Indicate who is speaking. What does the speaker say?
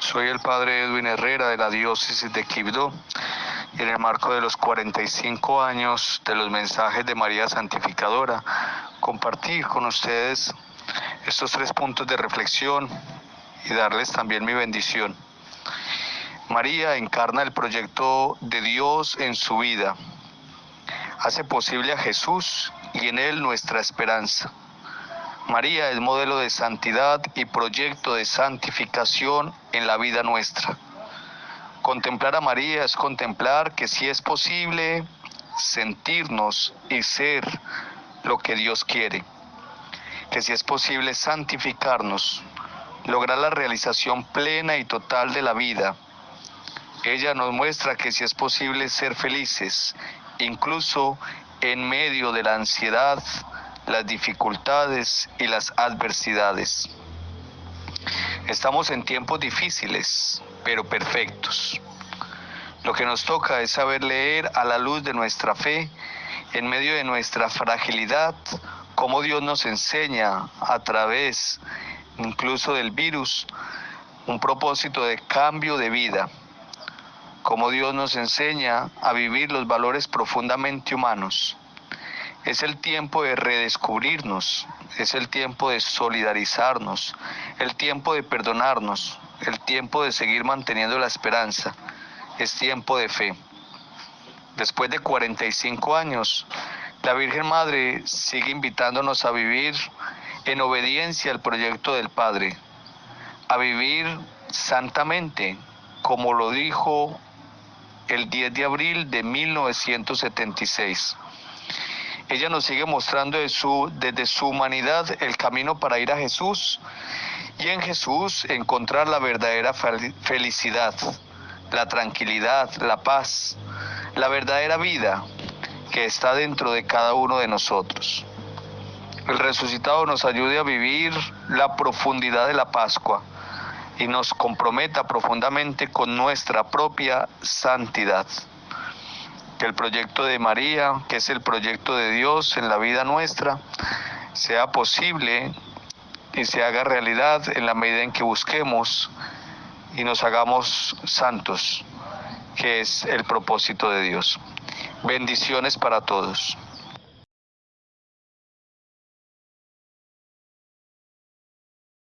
Speaker 1: Soy el padre Edwin Herrera de la diócesis de Quibdó y en el marco de los 45 años de los mensajes de María Santificadora, compartir con ustedes estos tres puntos de reflexión y darles también mi bendición. María encarna el proyecto de Dios en su vida, hace posible a Jesús y en él nuestra esperanza. María es modelo de santidad y proyecto de santificación en la vida nuestra. Contemplar a María es contemplar que si es posible sentirnos y ser lo que Dios quiere, que si es posible santificarnos, lograr la realización plena y total de la vida. Ella nos muestra que si es posible ser felices, incluso en medio de la ansiedad, las dificultades y las adversidades. Estamos en tiempos difíciles, pero perfectos. Lo que nos toca es saber leer a la luz de nuestra fe, en medio de nuestra fragilidad, cómo Dios nos enseña a través incluso del virus un propósito de cambio de vida, cómo Dios nos enseña a vivir los valores profundamente humanos es el tiempo de redescubrirnos, es el tiempo de solidarizarnos, el tiempo de perdonarnos, el tiempo de seguir manteniendo la esperanza, es tiempo de fe. Después de 45 años, la Virgen Madre sigue invitándonos a vivir en obediencia al proyecto del Padre, a vivir santamente, como lo dijo el 10 de abril de 1976. Ella nos sigue mostrando desde su humanidad el camino para ir a Jesús y en Jesús encontrar la verdadera felicidad, la tranquilidad, la paz, la verdadera vida que está dentro de cada uno de nosotros. El resucitado nos ayude a vivir la profundidad de la Pascua y nos comprometa profundamente con nuestra propia santidad que el proyecto de María, que es el proyecto de Dios en la vida nuestra, sea posible y se haga realidad en la medida en que busquemos y nos hagamos santos, que es el propósito de Dios. Bendiciones para todos.